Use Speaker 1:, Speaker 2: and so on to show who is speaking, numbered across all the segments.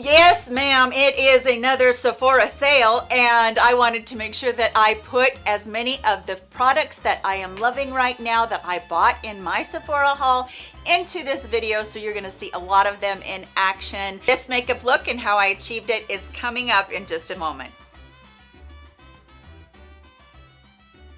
Speaker 1: Yes, ma'am, it is another Sephora sale and I wanted to make sure that I put as many of the products that I am loving right now that I bought in my Sephora haul into this video so you're going to see a lot of them in action. This makeup look and how I achieved it is coming up in just a moment.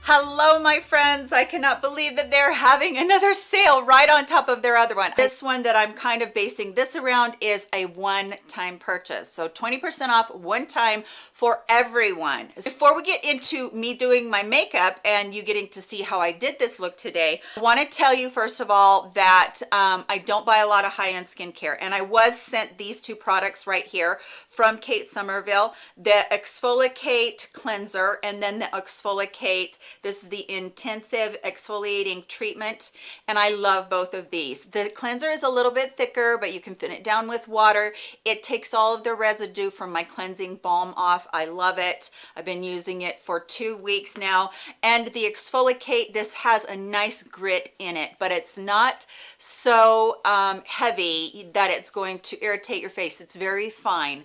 Speaker 1: Hello, my friends. I cannot believe that they're having another sale right on top of their other one. This one that I'm kind of basing this around is a one-time purchase. So 20% off one time for everyone. Before we get into me doing my makeup and you getting to see how I did this look today, I want to tell you first of all that um, I don't buy a lot of high-end skincare and I was sent these two products right here from Kate Somerville, the ExfoliKate Cleanser and then the ExfoliKate this is the intensive exfoliating treatment and I love both of these. The cleanser is a little bit thicker, but you can thin it down with water. It takes all of the residue from my cleansing balm off. I love it. I've been using it for two weeks now. And the ExfoliKate, this has a nice grit in it, but it's not so um, heavy that it's going to irritate your face. It's very fine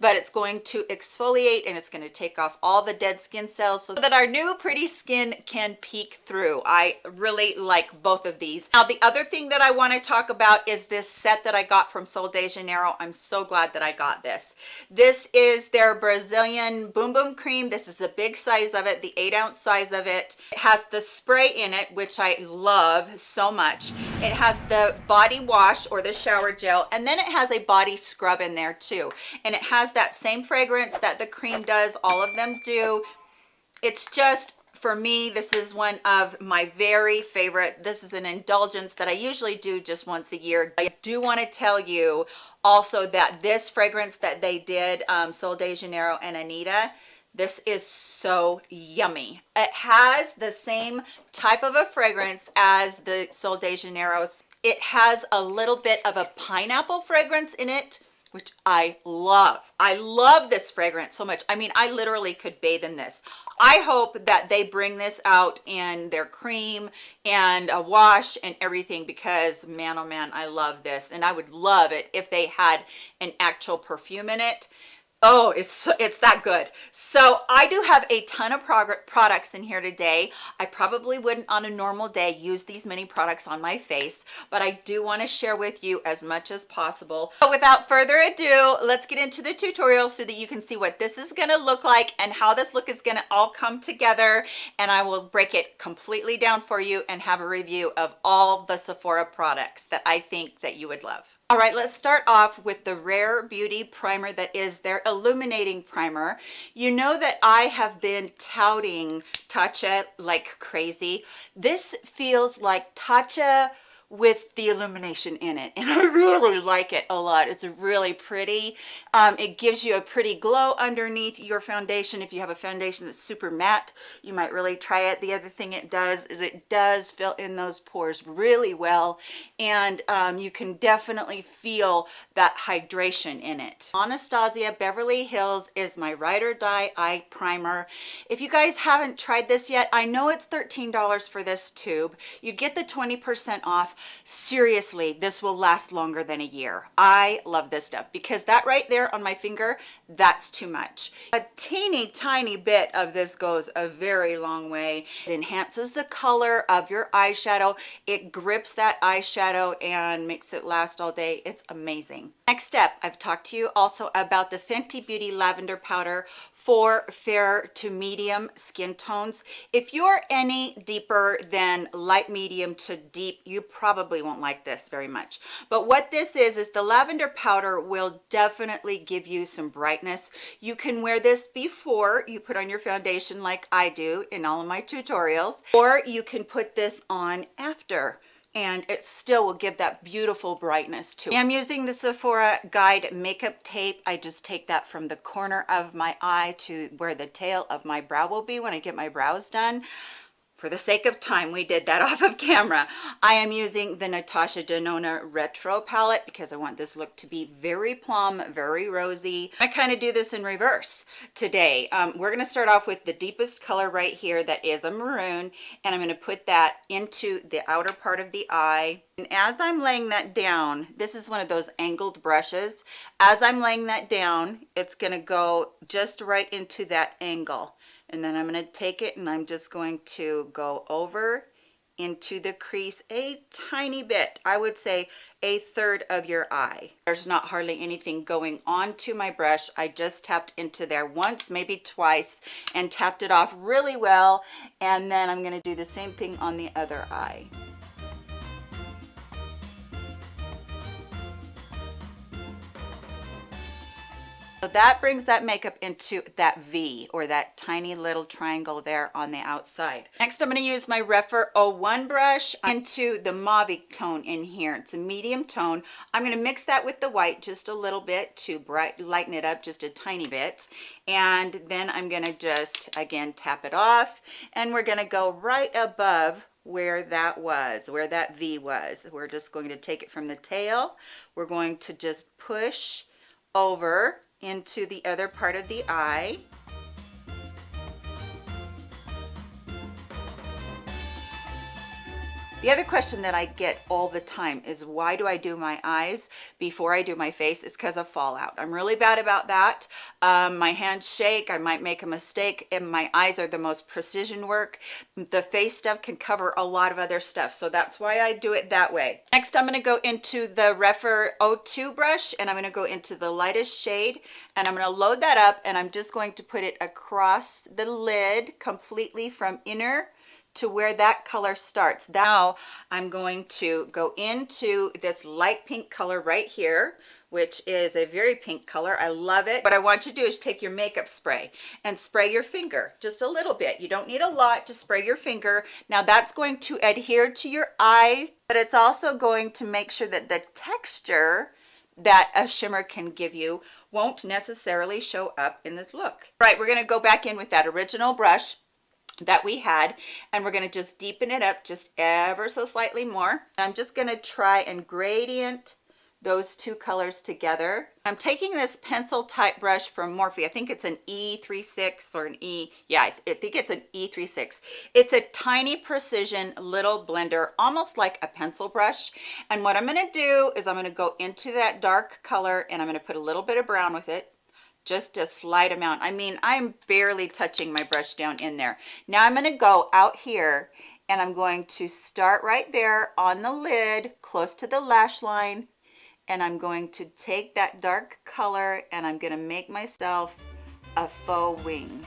Speaker 1: but it's going to exfoliate and it's going to take off all the dead skin cells so that our new pretty skin can peek through. I really like both of these. Now, the other thing that I want to talk about is this set that I got from Sol de Janeiro. I'm so glad that I got this. This is their Brazilian Boom Boom Cream. This is the big size of it, the eight ounce size of it. It has the spray in it, which I love so much. It has the body wash or the shower gel, and then it has a body scrub in there too. And it has that same fragrance that the cream does all of them do. It's just for me this is one of my very favorite. This is an indulgence that i usually do just once a year. I do want to tell you also that this fragrance that they did um sol de janeiro and anita this is so yummy. It has the same type of a fragrance as the sol de janeiro's it has a little bit of a pineapple fragrance in it which I love. I love this fragrance so much. I mean, I literally could bathe in this. I hope that they bring this out in their cream and a wash and everything because man, oh man, I love this. And I would love it if they had an actual perfume in it oh it's it's that good. So i do have a ton of products in here today. I probably wouldn't on a normal day use these many products on my face but i do want to share with you as much as possible. So without further ado let's get into the tutorial so that you can see what this is going to look like and how this look is going to all come together. And i will break it completely down for you and have a review of all the sephora products that i think that you would love all right, let's start off with the Rare Beauty Primer that is their Illuminating Primer. You know that I have been touting Tatcha like crazy. This feels like Tatcha with the illumination in it and i really like it a lot. It's really pretty. Um, it gives you a pretty glow underneath your foundation. If you have a foundation that's super matte you might really try it. The other thing it does is it does fill in those pores really well and um, you can definitely feel that hydration in it. Anastasia beverly hills is my ride or die eye primer. If you guys haven't tried this yet i know it's 13 dollars for this tube. You get the 20 percent off. Seriously this will last longer than a year. I love this stuff because that right there on my finger that's too much. A teeny tiny bit of this goes a very long way. It enhances the color of your eyeshadow. It grips that eyeshadow and makes it last all day. It's amazing. Next step i've talked to you also about the fenty beauty lavender powder for fair to medium skin tones. If you're any deeper than light medium to deep, you probably won't like this very much. But what this is, is the lavender powder will definitely give you some brightness. You can wear this before you put on your foundation like I do in all of my tutorials, or you can put this on after and it still will give that beautiful brightness to it. I'm using the Sephora Guide Makeup Tape. I just take that from the corner of my eye to where the tail of my brow will be when I get my brows done. For the sake of time, we did that off of camera. I am using the Natasha Denona Retro palette because I want this look to be very plum, very rosy. I kind of do this in reverse today. Um, we're going to start off with the deepest color right here that is a maroon, and I'm going to put that into the outer part of the eye. And as I'm laying that down, this is one of those angled brushes. As I'm laying that down, it's going to go just right into that angle and then I'm going to take it and I'm just going to go over into the crease a tiny bit. I would say a third of your eye. There's not hardly anything going on to my brush. I just tapped into there once maybe twice and tapped it off really well. And then I'm going to do the same thing on the other eye So that brings that makeup into that V or that tiny little triangle there on the outside. Next, I'm going to use my Rephr 01 brush into the mauve tone in here. It's a medium tone. I'm going to mix that with the white just a little bit to bright, lighten it up just a tiny bit. And then I'm going to just, again, tap it off. And we're going to go right above where that was, where that V was. We're just going to take it from the tail. We're going to just push over into the other part of the eye The other question that I get all the time is why do I do my eyes before I do my face? It's because of fallout. I'm really bad about that. Um, my hands shake. I might make a mistake and my eyes are the most precision work. The face stuff can cover a lot of other stuff. So that's why I do it that way. Next, I'm going to go into the Rephr 02 brush and I'm going to go into the lightest shade and I'm going to load that up and I'm just going to put it across the lid completely from inner to where that color starts. Now I'm going to go into this light pink color right here which is a very pink color. I love it. What I want you to do is take your makeup spray and spray your finger just a little bit. You don't need a lot to spray your finger. Now that's going to adhere to your eye, but it's also going to make sure that the texture that a shimmer can give you won't necessarily show up in this look. Right, we're gonna go back in with that original brush that we had and we're going to just deepen it up just ever so slightly more. I'm just going to try and gradient those two colors together. I'm taking this pencil type brush from morphe. I think it's an e36 or an e yeah i think it's an e36 it's a tiny precision little blender almost like a pencil brush. And what i'm going to do is i'm going to go into that dark color and i'm going to put a little bit of brown with it just a slight amount. I mean i'm barely touching my brush down in there. Now i'm going to go out here and i'm going to start right there on the lid close to the lash line and i'm going to take that dark color and i'm going to make myself a faux wing.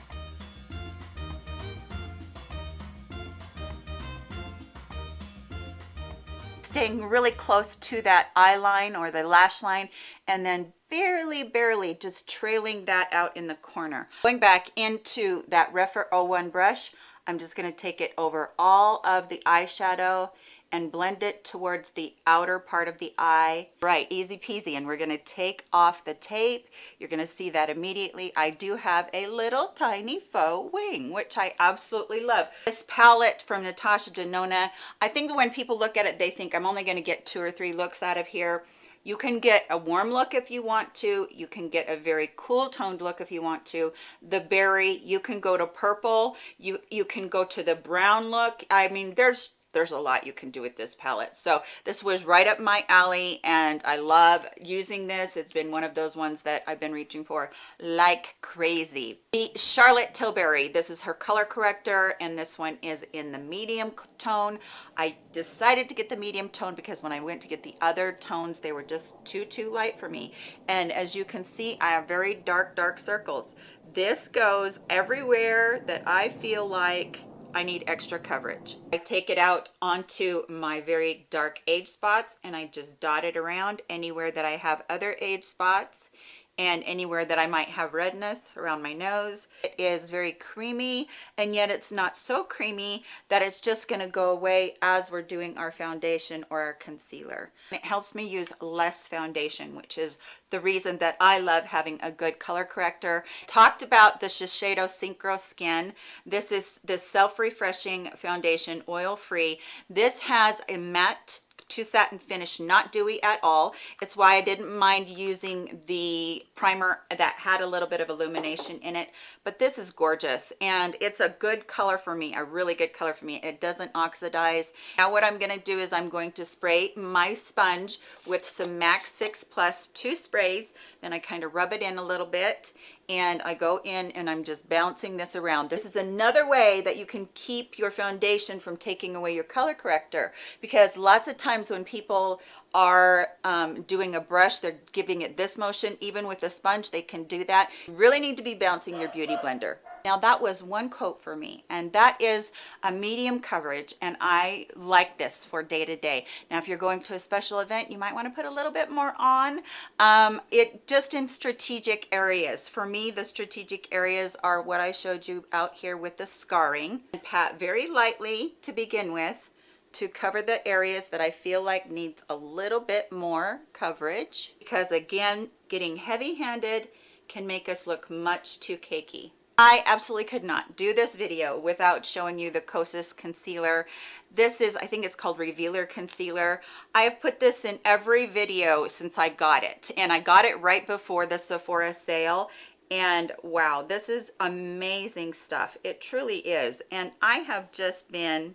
Speaker 1: Staying really close to that eye line or the lash line and then barely barely just trailing that out in the corner. Going back into that Rephr 01 brush i'm just going to take it over all of the eyeshadow and blend it towards the outer part of the eye. Right easy peasy and we're going to take off the tape. You're going to see that immediately. I do have a little tiny faux wing which i absolutely love. This palette from natasha denona i think when people look at it they think i'm only going to get two or three looks out of here you can get a warm look if you want to. You can get a very cool toned look if you want to. The berry, you can go to purple. You, you can go to the brown look. I mean, there's there's a lot you can do with this palette. So this was right up my alley and i love using this. It's been one of those ones that i've been reaching for like crazy. The charlotte tilbury this is her color corrector and this one is in the medium tone. I decided to get the medium tone because when i went to get the other tones they were just too too light for me. And as you can see i have very dark dark circles. This goes everywhere that i feel like I need extra coverage. I take it out onto my very dark age spots and I just dot it around anywhere that I have other age spots and anywhere that I might have redness around my nose. It is very creamy and yet it's not so creamy that it's just going to go away as we're doing our foundation or our concealer. It helps me use less foundation, which is the reason that I love having a good color corrector. Talked about the Shiseido Synchro Skin. This is this self-refreshing foundation, oil-free. This has a matte to satin finish not dewy at all. It's why i didn't mind using the primer that had a little bit of illumination in it but this is gorgeous and it's a good color for me a really good color for me. It doesn't oxidize. Now what i'm going to do is i'm going to spray my sponge with some max fix plus two sprays. Then i kind of rub it in a little bit and I go in and I'm just bouncing this around. This is another way that you can keep your foundation from taking away your color corrector because lots of times when people are um, doing a brush, they're giving it this motion. Even with a sponge, they can do that. You really need to be bouncing your Beauty Blender. Now that was one coat for me and that is a medium coverage and I like this for day to day. Now if you're going to a special event, you might want to put a little bit more on. Um, it just in strategic areas. For me, the strategic areas are what I showed you out here with the scarring. And Pat very lightly to begin with to cover the areas that I feel like needs a little bit more coverage because again, getting heavy handed can make us look much too cakey. I absolutely could not do this video without showing you the Kosas concealer. This is, I think it's called Revealer Concealer. I have put this in every video since I got it. And I got it right before the Sephora sale. And wow, this is amazing stuff. It truly is. And I have just been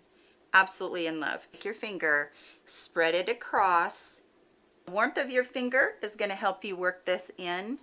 Speaker 1: absolutely in love. Take your finger, spread it across. The warmth of your finger is gonna help you work this in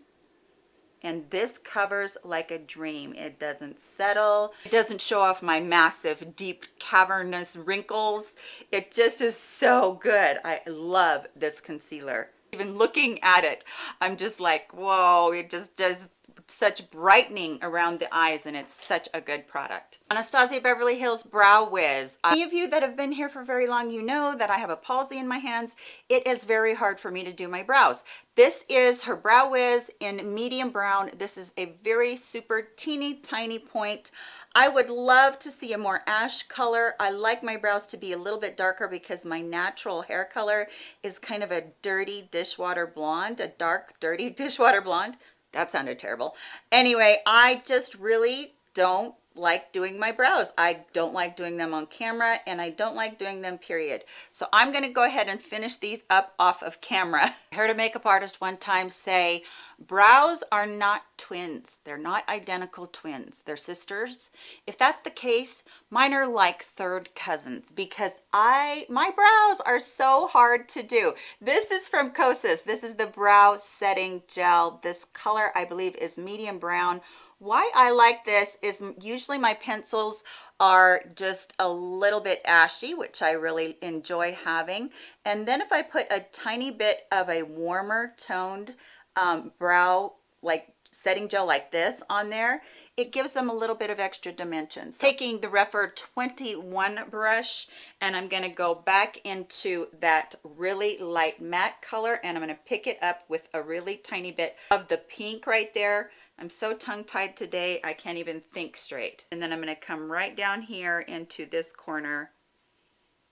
Speaker 1: and this covers like a dream. It doesn't settle. It doesn't show off my massive deep cavernous wrinkles. It just is so good. I love this concealer. Even looking at it i'm just like whoa it just does such brightening around the eyes and it's such a good product. Anastasia Beverly Hills Brow Wiz. Any of you that have been here for very long, you know that I have a palsy in my hands. It is very hard for me to do my brows. This is her Brow Wiz in medium brown. This is a very super teeny tiny point. I would love to see a more ash color. I like my brows to be a little bit darker because my natural hair color is kind of a dirty dishwater blonde, a dark dirty dishwater blonde that sounded terrible. Anyway i just really don't like doing my brows. I don't like doing them on camera and i don't like doing them period. So i'm going to go ahead and finish these up off of camera. I heard a makeup artist one time say brows are not twins. They're not identical twins. They're sisters. If that's the case mine are like third cousins because i my brows are so hard to do. This is from kosas. This is the brow setting gel. This color i believe is medium brown why I like this is usually my pencils are just a little bit ashy, which I really enjoy having. And then if I put a tiny bit of a warmer toned um, brow, like setting gel like this on there, it gives them a little bit of extra dimensions. Taking the Rephr 21 brush and I'm going to go back into that really light matte color and I'm going to pick it up with a really tiny bit of the pink right there I'm so tongue-tied today, I can't even think straight. And then I'm gonna come right down here into this corner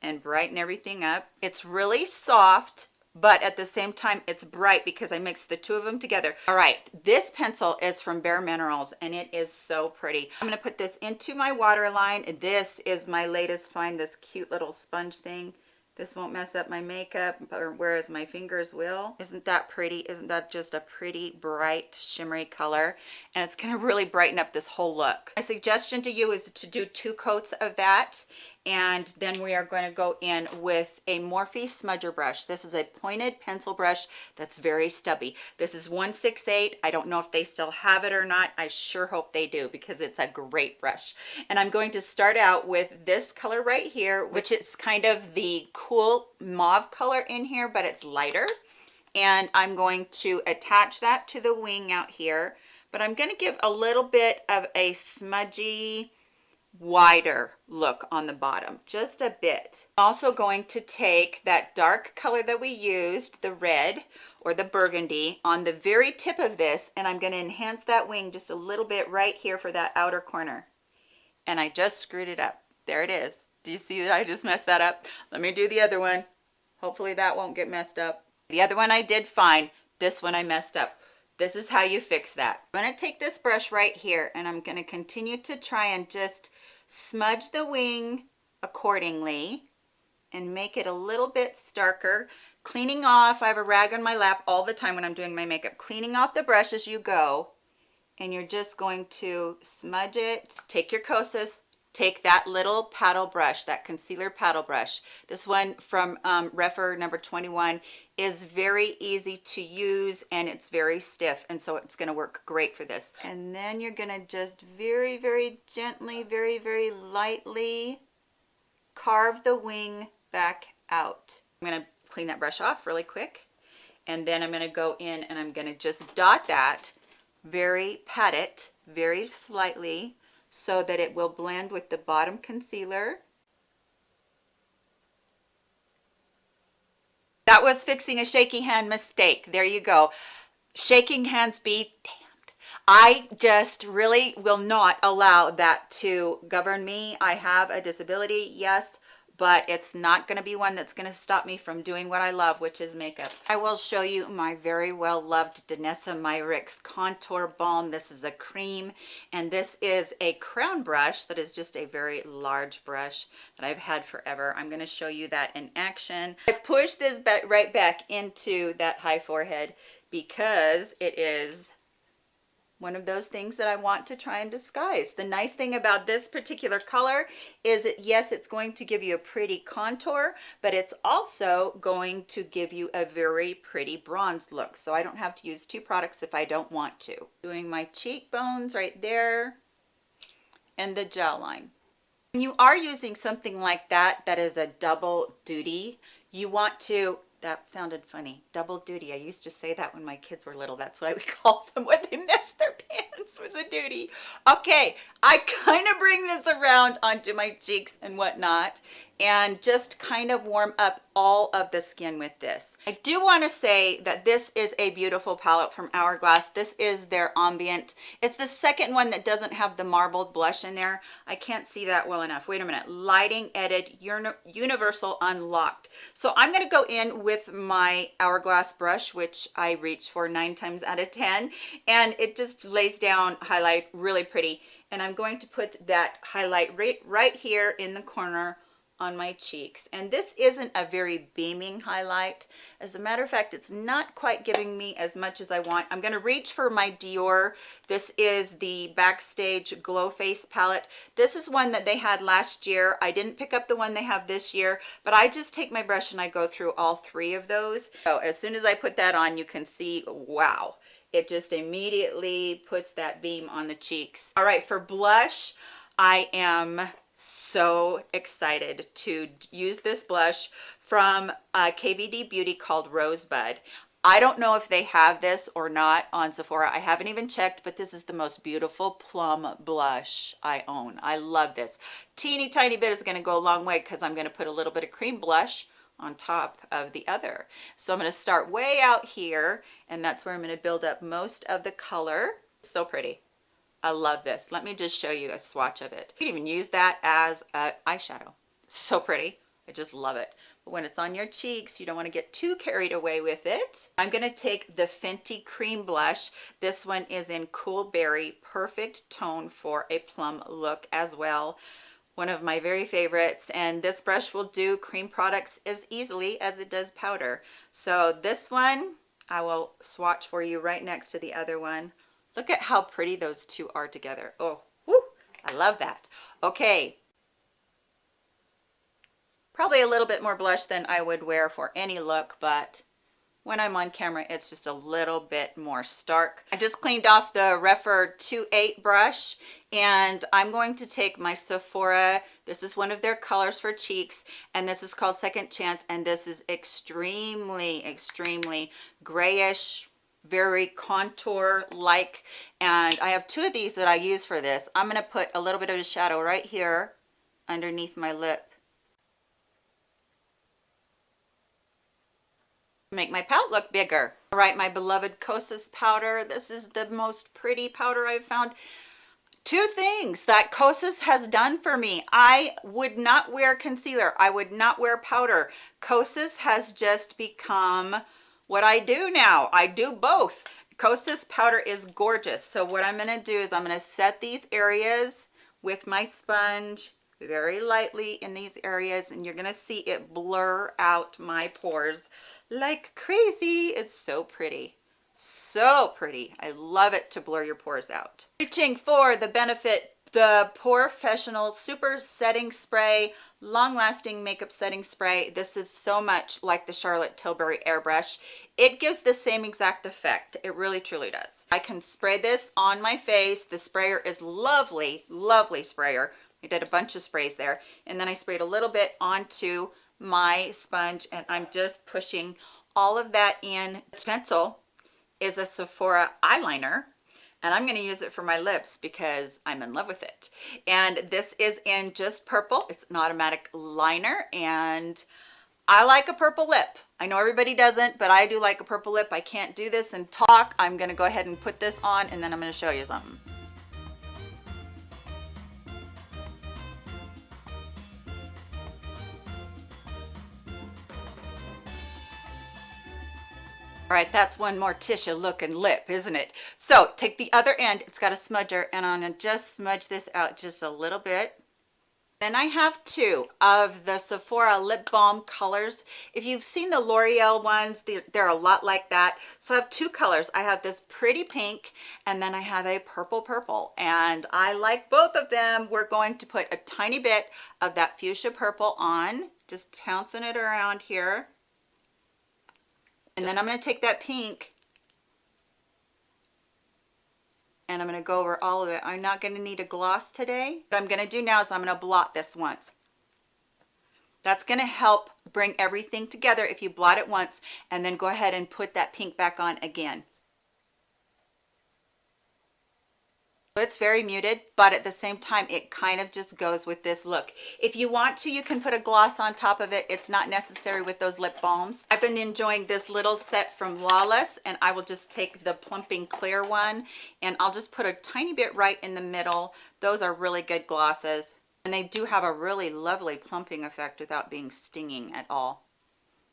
Speaker 1: and brighten everything up. It's really soft, but at the same time, it's bright because I mixed the two of them together. All right, this pencil is from Bare Minerals and it is so pretty. I'm gonna put this into my waterline. This is my latest find, this cute little sponge thing. This won't mess up my makeup, whereas my fingers will. Isn't that pretty? Isn't that just a pretty, bright, shimmery color? And it's gonna really brighten up this whole look. My suggestion to you is to do two coats of that and then we are going to go in with a Morphe smudger brush. This is a pointed pencil brush that's very stubby. This is 168. I don't know if they still have it or not. I sure hope they do because it's a great brush. And I'm going to start out with this color right here, which is kind of the cool mauve color in here, but it's lighter. And I'm going to attach that to the wing out here. But I'm going to give a little bit of a smudgy, wider look on the bottom just a bit. Also going to take that dark color that we used the red or the burgundy on the very tip of this and i'm going to enhance that wing just a little bit right here for that outer corner. And i just screwed it up. There it is. Do you see that i just messed that up? Let me do the other one. Hopefully that won't get messed up. The other one i did fine. This one i messed up. This is how you fix that. I'm going to take this brush right here and i'm going to continue to try and just smudge the wing accordingly and make it a little bit starker. Cleaning off i have a rag on my lap all the time when i'm doing my makeup. Cleaning off the brush as you go and you're just going to smudge it. Take your kosas take that little paddle brush that concealer paddle brush. This one from um, Rephr number 21 is very easy to use and it's very stiff and so it's going to work great for this. And then you're going to just very very gently very very lightly carve the wing back out. I'm going to clean that brush off really quick and then i'm going to go in and i'm going to just dot that very pat it very slightly so that it will blend with the bottom concealer That was fixing a shaky hand mistake. There you go. Shaking hands be damned. I just really will not allow that to govern me. I have a disability, yes, but it's not going to be one that's going to stop me from doing what I love, which is makeup. I will show you my very well loved Danessa Myricks Contour Balm. This is a cream, and this is a crown brush that is just a very large brush that I've had forever. I'm going to show you that in action. I push this right back into that high forehead because it is one of those things that I want to try and disguise. The nice thing about this particular color is that yes, it's going to give you a pretty contour, but it's also going to give you a very pretty bronze look. So I don't have to use two products if I don't want to. Doing my cheekbones right there and the jawline. When you are using something like that, that is a double duty, you want to that sounded funny. Double duty. I used to say that when my kids were little. That's what i would call them when they messed their pants. Was a duty. Okay i kind of bring this around onto my cheeks and whatnot and just kind of warm up all of the skin with this. I do want to say that this is a beautiful palette from Hourglass. This is their ambient. It's the second one that doesn't have the marbled blush in there. I can't see that well enough. Wait a minute. Lighting Edit Universal Unlocked. So I'm going to go in with my Hourglass brush, which I reach for nine times out of 10. And it just lays down highlight really pretty. And I'm going to put that highlight right, right here in the corner on my cheeks. And this isn't a very beaming highlight. As a matter of fact it's not quite giving me as much as I want. I'm going to reach for my Dior. This is the backstage glow face palette. This is one that they had last year. I didn't pick up the one they have this year but I just take my brush and I go through all three of those. So as soon as I put that on you can see wow it just immediately puts that beam on the cheeks. All right for blush I am so excited to use this blush from uh, KVD Beauty called Rosebud. I don't know if they have this or not on Sephora. I haven't even checked, but this is the most beautiful plum blush I own. I love this. Teeny tiny bit is gonna go a long way because I'm gonna put a little bit of cream blush on top of the other. So I'm gonna start way out here and that's where I'm gonna build up most of the color. So pretty. I love this. Let me just show you a swatch of it. You can even use that as an eyeshadow. So pretty. I just love it. But when it's on your cheeks, you don't want to get too carried away with it. I'm going to take the Fenty Cream Blush. This one is in Cool Berry. Perfect tone for a plum look as well. One of my very favorites. And this brush will do cream products as easily as it does powder. So this one, I will swatch for you right next to the other one. Look at how pretty those two are together. Oh, whoo, I love that. Okay. Probably a little bit more blush than I would wear for any look, but when I'm on camera, it's just a little bit more stark. I just cleaned off the Rephr 2.8 brush and I'm going to take my Sephora. This is one of their colors for cheeks and this is called Second Chance and this is extremely, extremely grayish very contour like and i have two of these that i use for this. I'm to put a little bit of a shadow right here underneath my lip. Make my palette look bigger. All right my beloved kosas powder. This is the most pretty powder i've found. Two things that kosas has done for me. I would not wear concealer. I would not wear powder. Kosas has just become what I do now. I do both. Kosas powder is gorgeous. So what I'm going to do is I'm going to set these areas with my sponge very lightly in these areas and you're going to see it blur out my pores like crazy. It's so pretty. So pretty. I love it to blur your pores out. Reaching for the Benefit the POREfessional super setting spray long lasting makeup setting spray. This is so much like the charlotte tilbury airbrush. It gives the same exact effect. It really truly does. I can spray this on my face. The sprayer is lovely lovely sprayer. I did a bunch of sprays there and then i sprayed a little bit onto my sponge and i'm just pushing all of that in. This pencil is a sephora eyeliner and I'm to use it for my lips because I'm in love with it. And this is in just purple. It's an automatic liner and I like a purple lip. I know everybody doesn't, but I do like a purple lip. I can't do this and talk. I'm to go ahead and put this on and then I'm to show you something. All right, that's one Morticia looking lip, isn't it? So take the other end, it's got a smudger, and I'm gonna just smudge this out just a little bit. Then I have two of the Sephora lip balm colors. If you've seen the L'Oreal ones, they're a lot like that. So I have two colors. I have this pretty pink and then I have a purple purple. And I like both of them. We're going to put a tiny bit of that fuchsia purple on, just pouncing it around here. And then I'm going to take that pink and I'm going to go over all of it. I'm not going to need a gloss today. What I'm going to do now is I'm going to blot this once. That's going to help bring everything together if you blot it once and then go ahead and put that pink back on again. It's very muted but at the same time it kind of just goes with this look. If you want to you can put a gloss on top of it. It's not necessary with those lip balms. I've been enjoying this little set from lawless and i will just take the plumping clear one and i'll just put a tiny bit right in the middle. Those are really good glosses and they do have a really lovely plumping effect without being stinging at all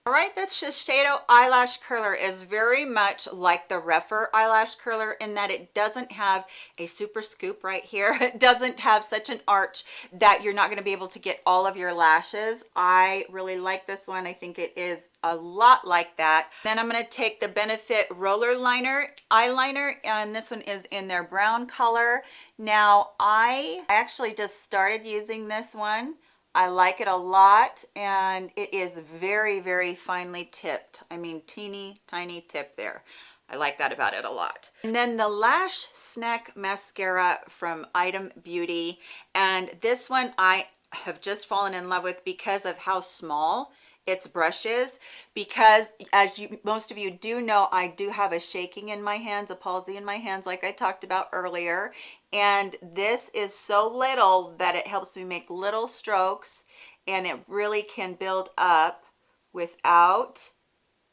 Speaker 1: all right, this Shiseido eyelash curler is very much like the Rephr eyelash curler in that it doesn't have a super scoop right here. It doesn't have such an arch that you're not going to be able to get all of your lashes. I really like this one. I think it is a lot like that. Then I'm going to take the Benefit Roller Liner eyeliner and this one is in their brown color. Now I actually just started using this one I like it a lot and it is very, very finely tipped. I mean, teeny tiny tip there. I like that about it a lot. And then the Lash Snack Mascara from Item Beauty. And this one I have just fallen in love with because of how small its brushes because as you most of you do know i do have a shaking in my hands a palsy in my hands like i talked about earlier and this is so little that it helps me make little strokes and it really can build up without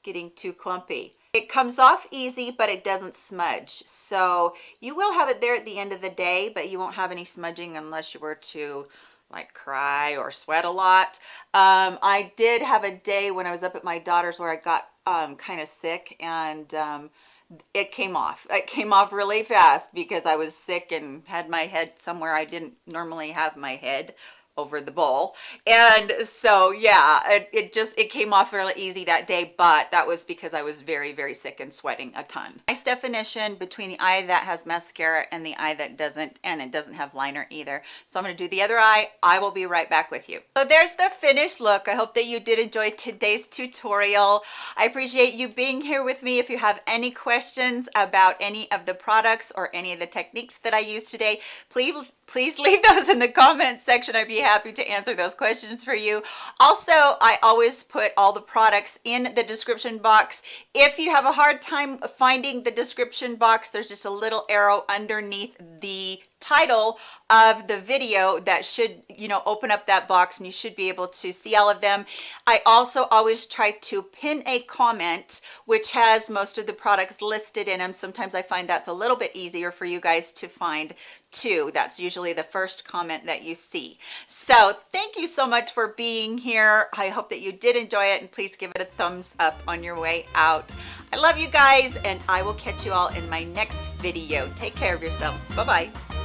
Speaker 1: getting too clumpy. It comes off easy but it doesn't smudge. So you will have it there at the end of the day but you won't have any smudging unless you were to like cry or sweat a lot. Um, i did have a day when i was up at my daughter's where i got um, kind of sick and um, it came off. It came off really fast because i was sick and had my head somewhere i didn't normally have my head over the bowl. And so yeah it, it, just it came off really easy that day but that was because i was very very sick and sweating a ton. Nice definition between the eye that has mascara and the eye that doesn't and it doesn't have liner either. So i'm going to do the other eye. I will be right back with you. So there's the finished look. I hope that you did enjoy today's tutorial. I appreciate you being here with me. If you have any questions about any of the products or any of the techniques that i used today please please leave those in the comments section. I'd be happy to answer those questions for you. Also, I always put all the products in the description box. If you have a hard time finding the description box, there's just a little arrow underneath the title of the video that should you know open up that box and you should be able to see all of them. I also always try to pin a comment which has most of the products listed in them sometimes i find that's a little bit easier for you guys to find too. That's usually the first comment that you see. So thank you so much for being here. I hope that you did enjoy it and please give it a thumbs up on your way out. I love you guys and i will catch you all in my next video. Take care of yourselves. Bye bye